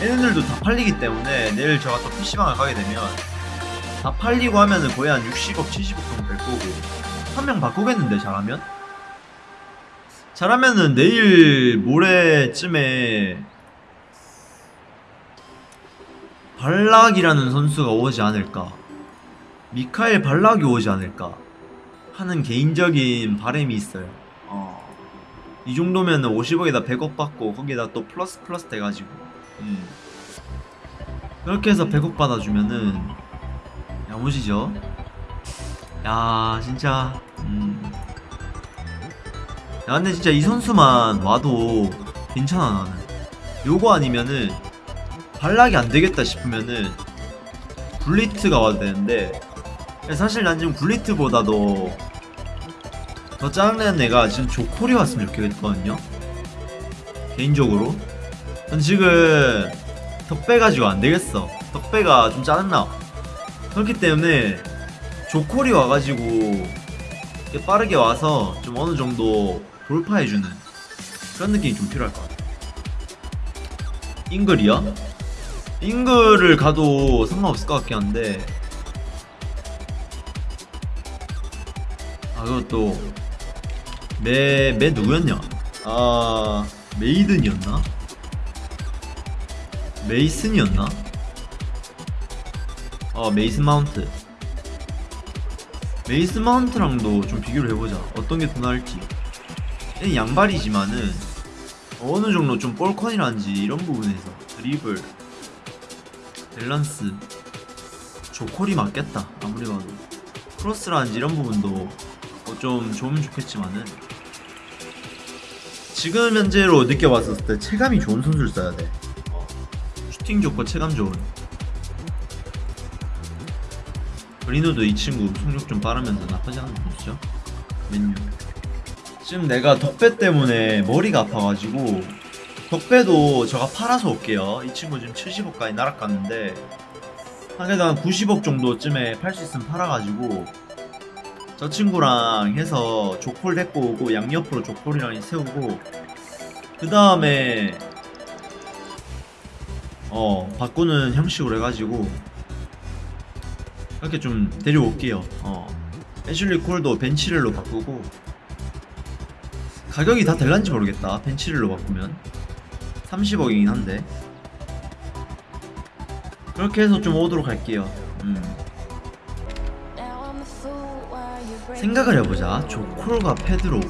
얘네들도 다 팔리기 때문에 내일 제가 또 PC방을 가게 되면 다 팔리고 하면은 거의 한 60억, 70억 정도 될 거고. 한 명 바꾸겠는데 잘하면? 잘하면은 내일 모레쯤에 발락이라는 선수가 오지 않을까? 미카엘 발락이 오지 않을까? 하는 개인적인 바람이 있어요. 어. 이 정도면 50억에다 100억 받고 거기다 또 플러스 플러스 돼가지고 음. 그렇게 해서 100억 받아주면은 야무지죠? 야 진짜. 음. 야 근데 진짜 이 선수만 와도 괜찮아 나는. 요거 아니면은 발락이 안 되겠다 싶으면은 굴리트가 와도 되는데 사실 난 지금 굴리트보다도 더 짜증나는 애가 지금 조콜이 왔으면 좋겠거든요? 개인적으로 전 지금 덕배가지고 안 되겠어 덕배가 좀 짜증나 그렇기 때문에 조콜이 와가지고 빠르게 와서 좀 어느 정도 돌파해주는 그런 느낌이 좀 필요할 것 같아 잉글이야? 잉글을 가도 상관없을 것 같긴 한데 아 그것도 매, 매 누구였냐? 아 메이든이었나? 메이슨이었나? 어 메이슨 마운트. 메이슨 마운트랑도 좀 비교를 해보자. 어떤 게 더 나을지. 양발이지만은 어느 정도 좀 볼컨이라든지 이런 부분에서 드리블 밸런스 조콜이 맞겠다. 아무리 봐도. 크로스라는지 이런 부분도 뭐좀 좋으면 좋겠지만은. 지금 현재로 느껴봤을 때 체감이 좋은 선수를 써야 돼. 어, 슈팅 좋고 체감 좋은. 브리노도 이 친구 속력 좀 빠르면서 나쁘지 않은 선수죠? 맨유. 지금 내가 덕배 때문에 머리가 아파가지고 덕배도 제가 팔아서 올게요. 이 친구 지금 70억까지 날아갔는데 한 개당 90억 정도쯤에 팔 수 있으면 팔아가지고 저 친구랑 해서 조콜 데리고 오고 양옆으로 조콜이랑 세우고 그 다음에 어 바꾸는 형식으로 해가지고 이렇게 좀 데려올게요. 어 애슐리 콜도 벤치렐로 바꾸고 가격이 다 될란지 모르겠다. 벤치렐로 바꾸면. 30억이긴 한데. 그렇게 해서 좀 오도록 할게요. 음. 생각을 해보자. 조콜과 페드로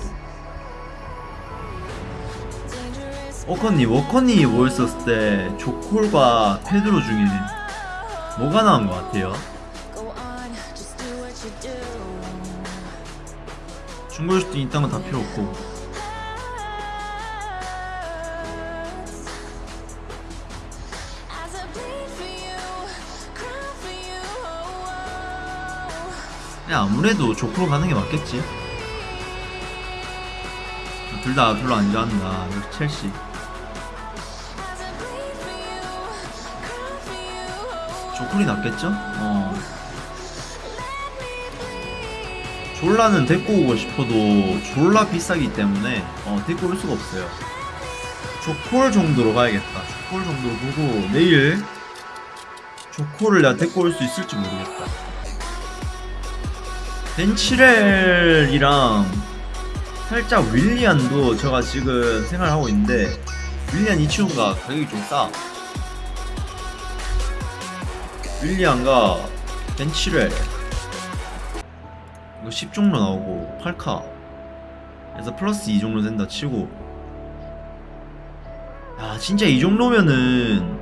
워커님 워커님이 모였었을 때 조콜과 페드로 중에 뭐가 나은 것 같아요? 중거리 슈팅 이딴 건다 필요 없고. 그냥 아무래도 조코로 가는 게 맞겠지. 둘 다 별로 안 좋아한다 역시 첼시 조콜이 낫겠죠? 어 졸라는 데리고 오고 싶어도 졸라 비싸기 때문에 어 데리고 올 수가 없어요 조콜 정도로 가야겠다 조콜 정도로 보고 내일 조콜을 내가 데리고 올 수 있을지 모르겠다 벤치렐이랑 살짝 윌리안도 제가 지금 생각하고 있는데 윌리안 이 친구가 가격이 좀 싸. 윌리안과 벤치렐 이거 10종로 나오고 8카. 그래서 플러스 2종로 된다 치고. 야 진짜 이 정도면은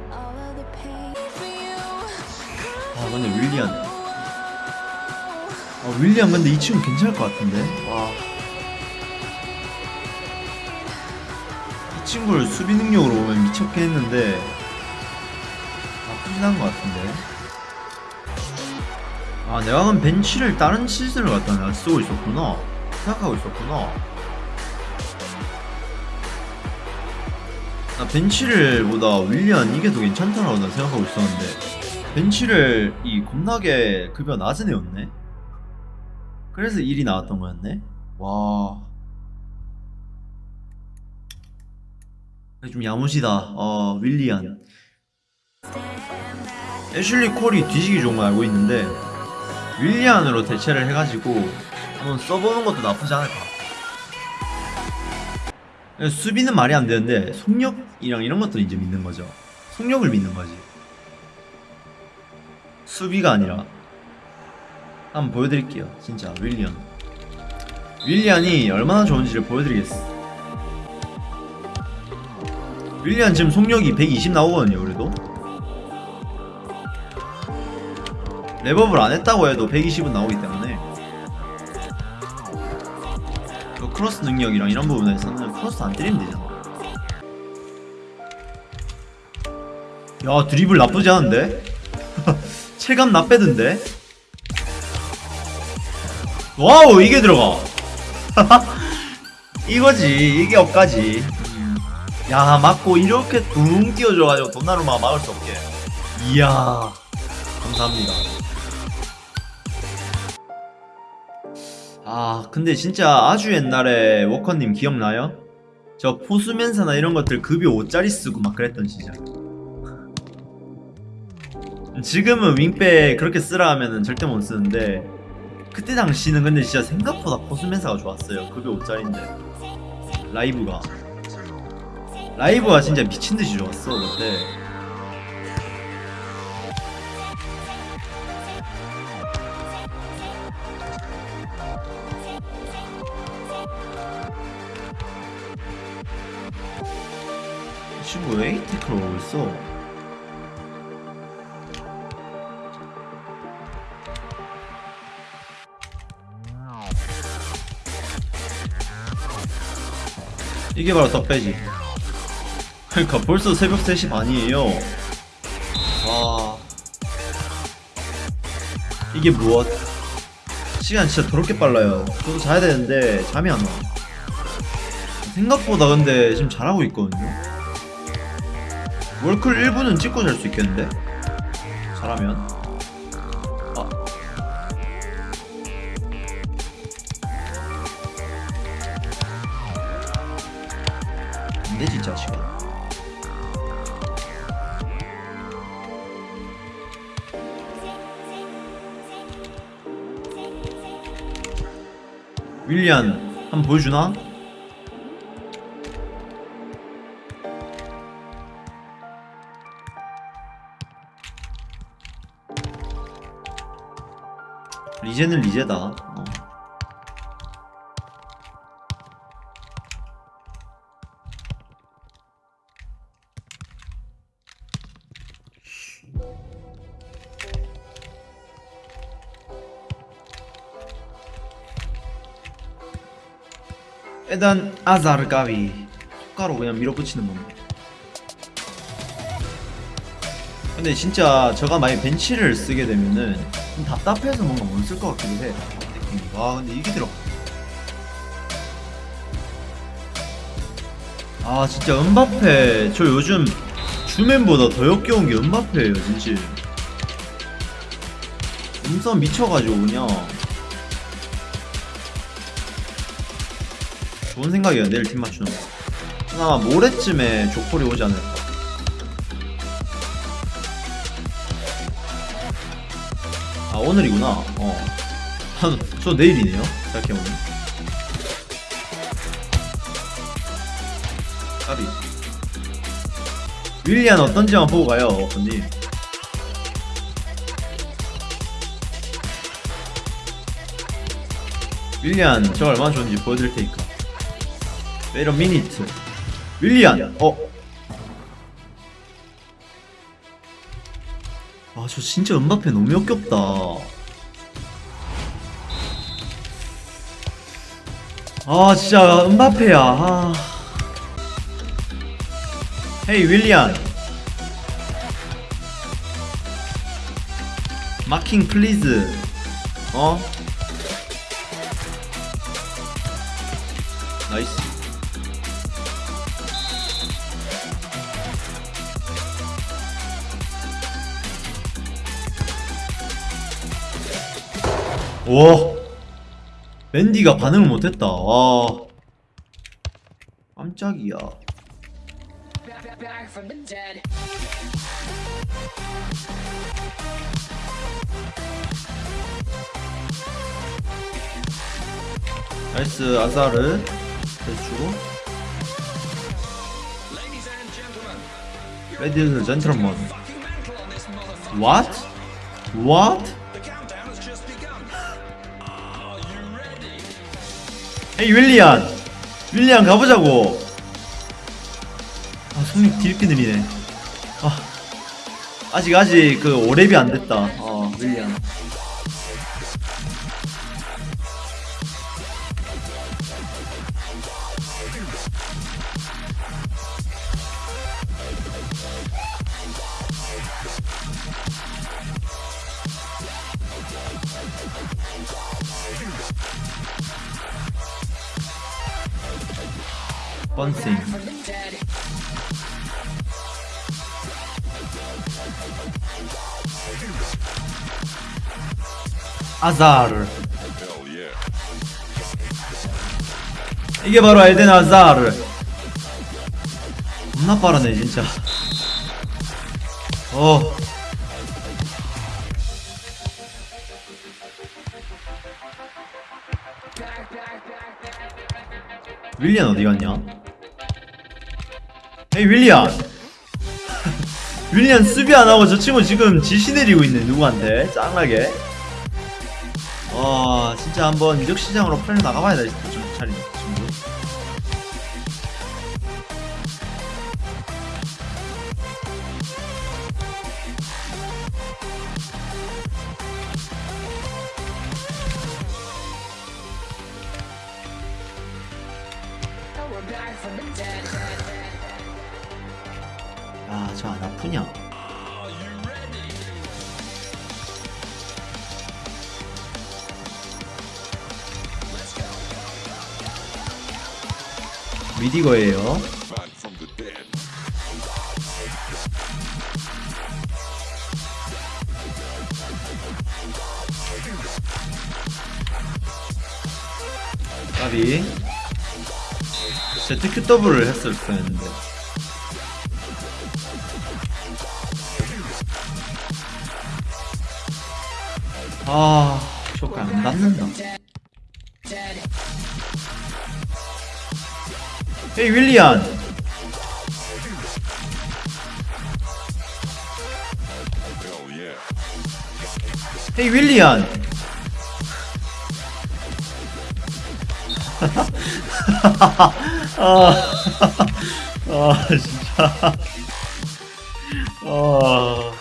아 근데 윌리안 아 윌리안 근데 이 친구 괜찮을 것 같은데? 와. 이 친구를 수비 능력으로 보면 미쳤겠는데 나쁘진 않은 것 같은데 아 내가 그럼 벤치를 다른 시즌을 갖다 내가 쓰고 있었구나 생각하고 있었구나 나 벤치를 보다 윌리안 이게 더 괜찮다라고 난 생각하고 있었는데 벤치를 이 겁나게 급여 낮은 애였네 그래서 1이 나왔던 거였네 와. 좀 야무지다. 어, 윌리안. 애슐리 콜이 뒤지기 좋은 걸 알고 있는데 윌리안으로 대체를 해가지고 한번 써보는 것도 나쁘지 않을까 수비는 말이 안 되는데 속력이랑 이런 것들 이제 믿는 거죠. 속력을 믿는 거지. 수비가 아니라 한번 보여드릴게요 진짜 윌리안. 윌리안이 얼마나 좋은지를 보여드리겠어 윌리안 지금 속력이 120 나오거든요 그래도 랩업을 안 했다고 해도 120은 나오기 때문에. 그 크로스 능력이랑 이런 부분에서는 크로스 안 때리면 되잖아. 야 드리블 나쁘지 않은데? 체감 나빼던데? 와우 이게 들어가. 이거지 이게 억까지. 야 맞고 이렇게 둥 띄워줘가지고 돈나룸마 막을 수 없게. 이야 감사합니다 아 근데 진짜 아주 옛날에 워커님 기억나요? 저 포수면사나 이런 것들 급이 5짜리 쓰고 막 그랬던 시절. 지금은 윙백 그렇게 쓰라 하면은 절대 못 쓰는데 그때 당시는 근데 진짜 생각보다 포수면사가 좋았어요. 급이 5짜리인데. 라이브가. 라이브가 진짜 미친듯이 좋았어 그때 오고 있어? 이게 바로 덕배지. 그러니까 벌써 새벽 3시 반이에요. 와 이게 무엇? 시간 진짜 더럽게 빨라요. 저도 자야 되는데 잠이 안와. 생각보다 근데 지금 잘하고 있거든요 월클 1분은 찍고 잘 수 있겠는데? 잘하면. 아. 안되지 이 자식아. 윌리안 한번 보여주나? 리제는 리제다 어. 에단 아자르 가위 손가로 그냥 밀어붙이는 겁니다 근데 진짜 저가 만약 벤치를 쓰게 되면은 좀 답답해서 뭔가 못 쓸 것 같기도 해. 느낌이. 와 근데 이게 들어. 아 진짜 은바페. 저 요즘 주맨보다 더 역겨운 게 은바페예요 진짜. 음성 미쳐가지고 그냥. 좋은 생각이에요 내일 팀 맞추는 거. 아마 모레쯤에 조콜이 오지 않을까 오늘이구나. 어. 아, 저 내일이네요. 생각해보니 까비. 윌리안 어떤지만 보고 가요 언니 윌리안 저 얼마나 좋은지 보여드릴 테니까. Wait a minute. 윌리안. 어? 저 진짜 은바페 너무 역겹다. 아 진짜 은바페야. 아. 헤이 윌리안. 마킹 플리즈. 어? 나이스 와 맨디가 반응을 못했다 와 깜짝이야 나이스 아사르 대주고 Ladies and gentlemen. What? What? 에이 윌리안. 윌리안 가보자고. 아 속력 뒤렇게 느리네. 아 아직 아직 그 오랩이 안 됐다. 어 윌리안 번싱 아자르. 이게 바로 에덴 아자르. 겁나 빠르네 진짜. 어. 윌리안 어디 갔냐? 에이 윌리안 윌리안 수비 안 하고 저 친구 지금 지시 내리고 있네 누구한테? 짱나게. 와 진짜 한번 이적 시장으로 팔려 나가봐야 돼 정신 차린 미디거예요. 까비. ZQW를 했을 뻔했는데. 아 쇼크 안 닿는다 헤이 윌리안. 헤이 윌리안 아, 아 진짜. 아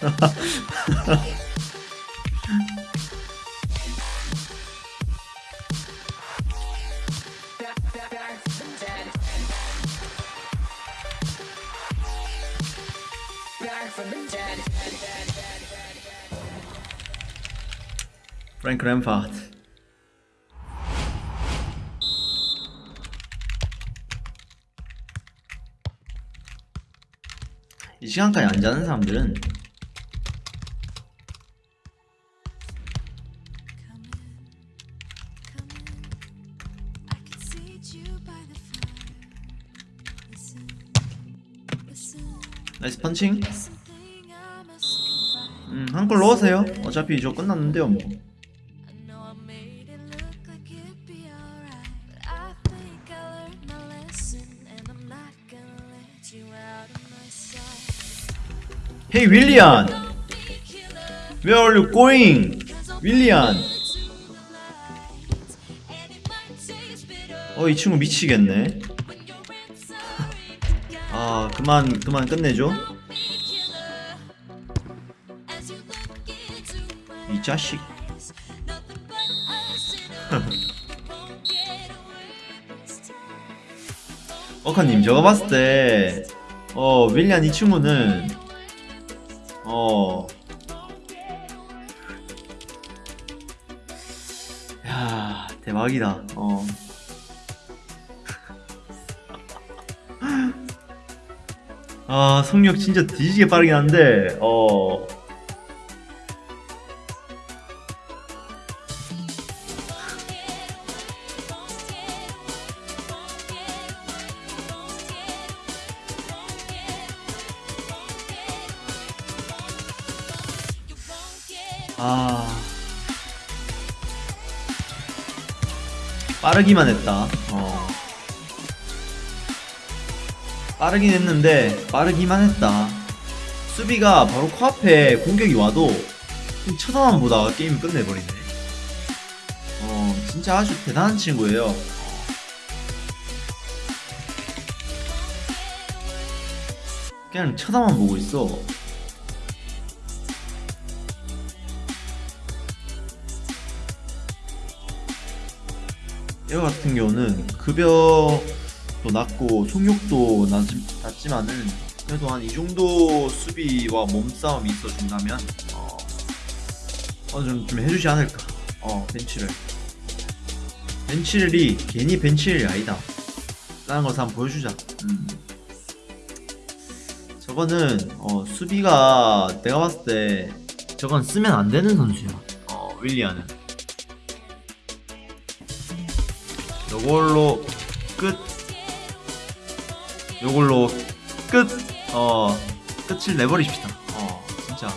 프랭크 램파트 이 시간까지 안 자는 사람들은 나이스 펀칭. 음, 한골 넣으세요 어차피 이저 끝났는데요 뭐 the light, and it might taste bitter 어이 친구 미치겠네. 아 그만 그만 끝내줘 이 자식 어카님 제가 봤을 때 어 윌리안 이 친구는 어 야, 대박이다. 어. 아, 속력 진짜 뒤지게 빠르긴 한데, 어. 빠르기만 했다. 어. 빠르긴 했는데 빠르기만 했다. 수비가 바로 코앞에 공격이 와도 그냥 쳐다만 보다가 게임 끝내버리네. 어 진짜 아주 대단한 친구예요. 그냥 쳐다만 보고 있어. 얘 같은 경우는 급여도 낮고 속력도 낮, 낮지 만은 그래도 한 이 정도 수비와 몸싸움이 있어준다면 어, 어느 정도 좀 해주지 않을까. 어 벤치를. 벤치를이 괜히 벤치를 아니다. 라는 것을 한번 보여주자. 음. 저거는 어, 수비가 내가 봤을 때 저건 쓰면 안 되는 선수야. 어, 윌리안은 요걸로 끝. 요걸로 끝. 어 끝을 내버리십시다. 어 진짜